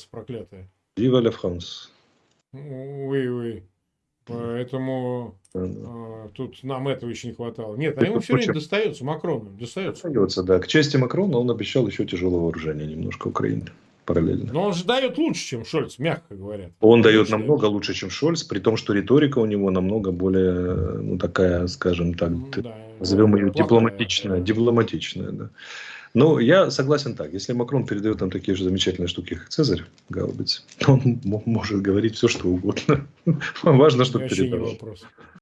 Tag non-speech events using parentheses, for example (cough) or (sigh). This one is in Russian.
проклятая. Viva la France. Уи, уи. Поэтому э, тут нам этого еще не хватало. Нет, а ему все время достается, Макрону достается. Достается, да. К чести Макрона он обещал еще тяжелого вооружения немножко Украине параллельно. Но он же дает лучше, чем Шольц, мягко говоря. Он дает намного лучше, чем Шольц, при том, что риторика у него намного более, ну, такая, скажем так, да, назовем ее плохая, дипломатичная, да. дипломатичная, да. Но я согласен так, если Макрон передает нам такие же замечательные штуки, как Цезарь Гаубиц, (laughs) он может говорить все, что угодно. (laughs) Важно, чтобы передал.